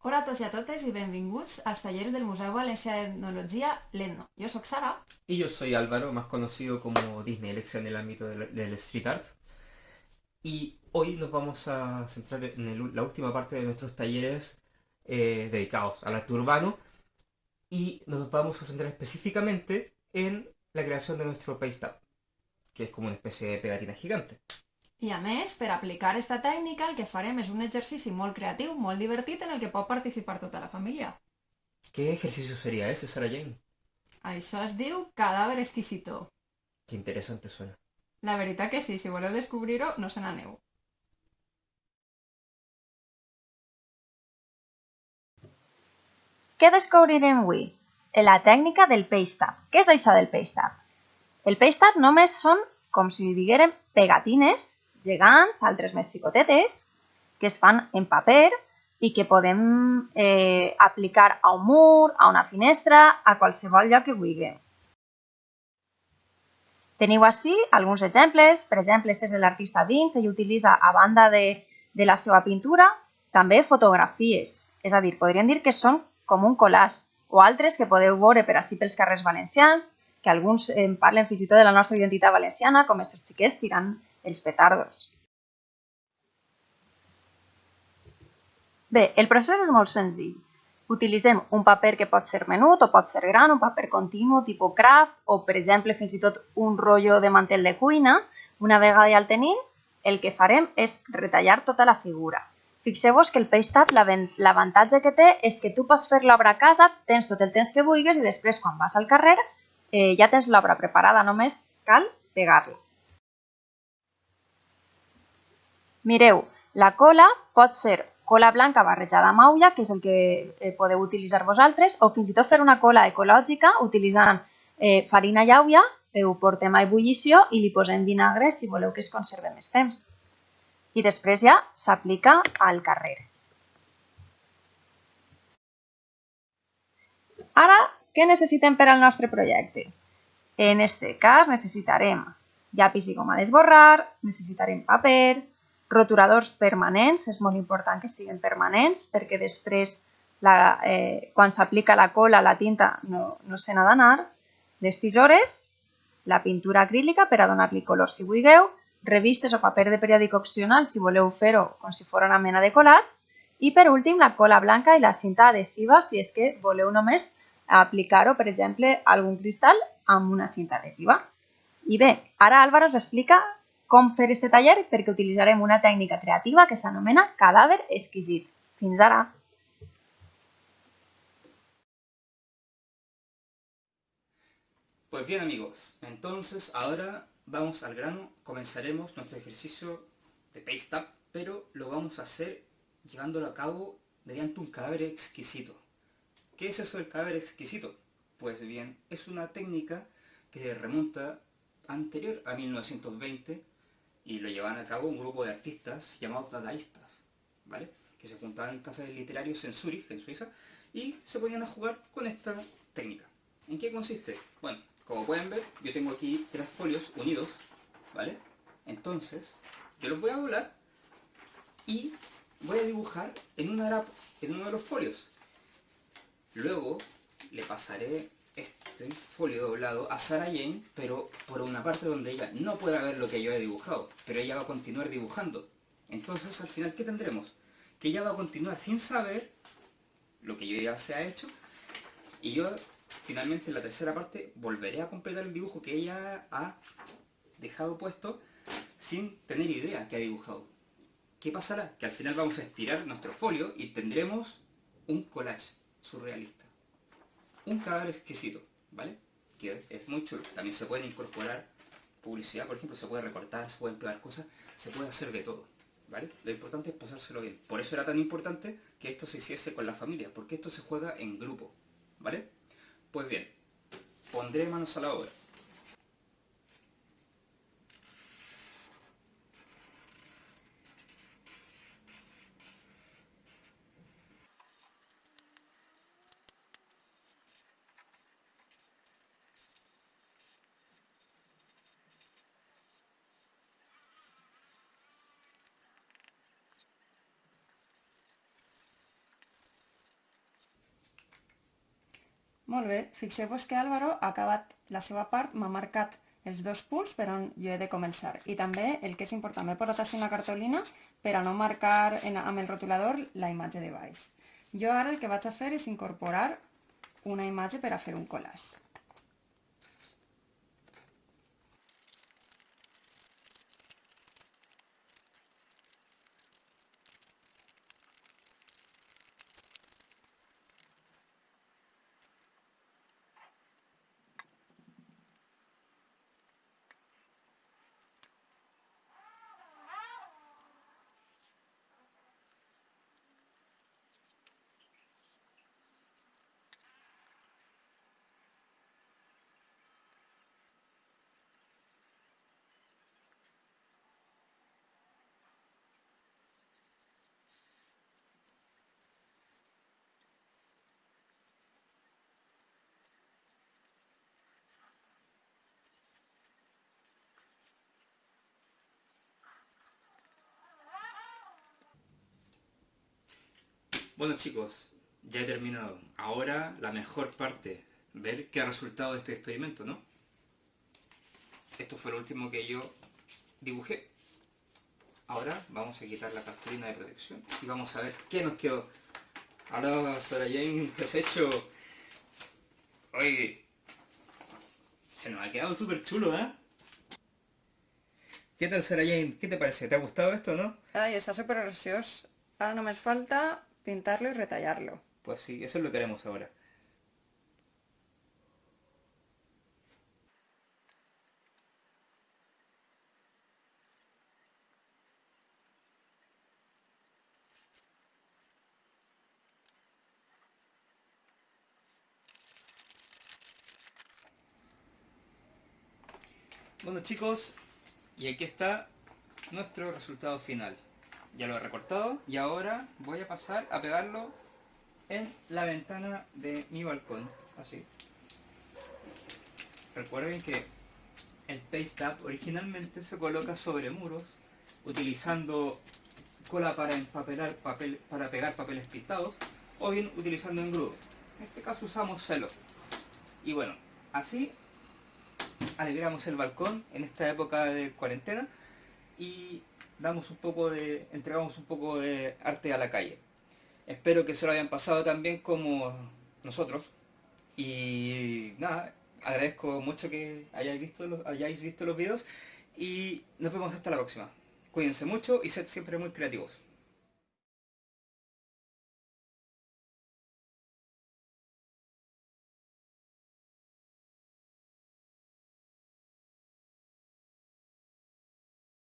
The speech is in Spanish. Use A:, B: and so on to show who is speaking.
A: Hola a tots i a totes i benvinguts als tallers del Museu Valencià d'Etnologia l'Etno. Yo soy Sara.
B: Y yo soy Álvaro, más conocido como Disney Lección en el ámbito del, street art. Y hoy nos vamos a centrar en la última parte de nuestros talleres eh, dedicados al arte urbano. Y nos vamos a centrar específicamente en la creación de nuestro paste que es como una especie de pegatina gigante.
A: I a més, per aplicar esta tècnica el que farem és un exercici molt creatiu, molt divertit, en el que pot participar tota la família.
B: ¿Qué ejercicio sería ese, Sarah Jane?
A: Això es diu cadàver exquisito.
B: Qué interesante suena.
A: La veritat que sí, si voleu descobrir-ho, no se n'aneu.
C: Què descobrirem avui? La tècnica del paste-up. Què és això del paste-up? El paste-up només són, com si diguérem, pegatines gegants, altres més xicotetes, que es fan en paper i que podem eh, aplicar a un mur, a una finestra, a qualsevol lloc que vulguem. Teniu així alguns exemples. Per exemple, este és de l'artista Vince, ell utilitza, a banda de, de la seva pintura, també fotografies. És a dir, podríem dir que són com un collage, o altres que podeu veure per així pels carrers valencians, que alguns en parlen fins i tot de la nostra identitat valenciana, com estos xiquets tirant els petardos. Bé, el procés és molt senzill. Utilitzem un paper que pot ser menut o pot ser gran, un paper continu tipus craft o, per exemple, fins i tot un rotllo de mantel de cuina. Una vegada ja el tenim, el que farem és retallar tota la figura. Fixeu-vos que el paste-up, l'avantatge que té és que tu pots fer l'obra a casa, tens tot el temps que vulguis i després, quan vas al carrer, eh, ja tens l'obra preparada, només cal pegar-la. Mireu, la cola pot ser cola blanca barrejada amb aula, que és el que eh, podeu utilitzar vosaltres, o fins i tot fer una cola ecològica utilitzant eh, farina i aula, ho portem a ebullició i li posem vinagre si voleu que es conserve més temps. I després ja s'aplica al carrer. Ara, què necessitem per al nostre projecte? En este cas necessitarem llapis i goma d'esborrar, necessitarem paper, roturadors permanents, és molt important que siguin permanents perquè després la, eh, quan s'aplica la cola la tinta no, no se n'ha d'anar, les tisores, la pintura acrílica per a donar-li color. Si vulgueu, revistes o paper de periòdic opcional si voleu fer-ho com si fos una mena de colat. I per últim la cola blanca i la cinta adhesiva si és que voleu només aplicar-ho, per exemple, algun cristal amb una cinta adhesiva. I bé, ara Álvaro us explica com fer este taller perquè utilitzarem una tècnica creativa que s'anomena cadàver exquisit. Fins ara!
B: Pues bien amigos, entonces ahora vamos al grano, comenzaremos nuestro ejercicio de paste up, pero lo vamos a hacer llevándolo a cabo mediante un cadáver exquisito. ¿Qué es eso del cadáver exquisito? Pues bien, es una técnica que remonta anterior a 1920 y lo llevaban a cabo un grupo de artistas llamados dadaístas, ¿vale? Que se juntaban en cafés literarios en Zúrich, en Suiza, y se ponían a jugar con esta técnica. ¿En qué consiste? Bueno, como pueden ver, yo tengo aquí tres folios unidos, ¿vale? Entonces, yo los voy a doblar y voy a dibujar en, una en uno de los folios. Luego le pasaré este folio doblado a Sarah Jane, pero por una parte donde ella no pueda ver lo que yo he dibujado, pero ella va a continuar dibujando. Entonces, al final, ¿qué tendremos? Que ella va a continuar sin saber lo que yo ya se ha hecho, y yo finalmente en la tercera parte volveré a completar el dibujo que ella ha dejado puesto sin tener idea que ha dibujado. ¿Qué pasará? Que al final vamos a estirar nuestro folio y tendremos un collage surrealista. Un cadáver exquisito, ¿vale? Que es, muy chulo. También se puede incorporar publicidad, por ejemplo, se puede recortar, se pueden pegar cosas, se puede hacer de todo, ¿vale? Lo importante es pasárselo bien. Por eso era tan importante que esto se hiciese con la familia, porque esto se juega en grupo, ¿vale? Pues bien, pondré manos a la obra.
A: Molt bé, fixeu-vos que Álvaro ha acabat la seva part, m'ha marcat els dos punts per on jo he de començar. I també, el que és important, m'he posat així una cartolina per a no marcar en, amb el rotulador la imatge de baix. Jo ara el que vaig a fer és incorporar una imatge per a fer un collage.
B: Bueno chicos, ya he terminado. Ahora la mejor parte, ver qué ha resultado de este experimento, ¿no? Esto fue lo último que yo dibujé. Ahora vamos a quitar la cartulina de protección y vamos a ver qué nos quedó. Ahora, Sara Jane, ¿qué has hecho? Oye, se nos ha quedado súper chulo, ¿eh? ¿Qué tal, Sara Jane? ¿Qué te parece? ¿Te ha gustado esto, no?
A: Ai, està supergraciós. Ara només falta pintar-lo i retallar-lo.
B: Pues sí, eso es lo que haremos ahora. Bueno chicos, y aquí está nuestro resultado final. Ya lo he recortado y ahora voy a pasar a pegarlo en la ventana de mi balcón, así. Recuerden que el Paste Up originalmente se coloca sobre muros utilizando cola para empapelar papel, para pegar papeles pintados o bien utilizando engrudo. En este caso usamos celo. Y bueno, así alegramos el balcón en esta época de cuarentena y damos un poco de, entregamos un poco de arte a la calle. Espero que se lo hayan pasado tan bien como nosotros. Y nada, agradezco mucho que hayáis visto los, hayáis visto los videos y nos vemos hasta la próxima. Cuídense mucho y sed siempre muy creativos.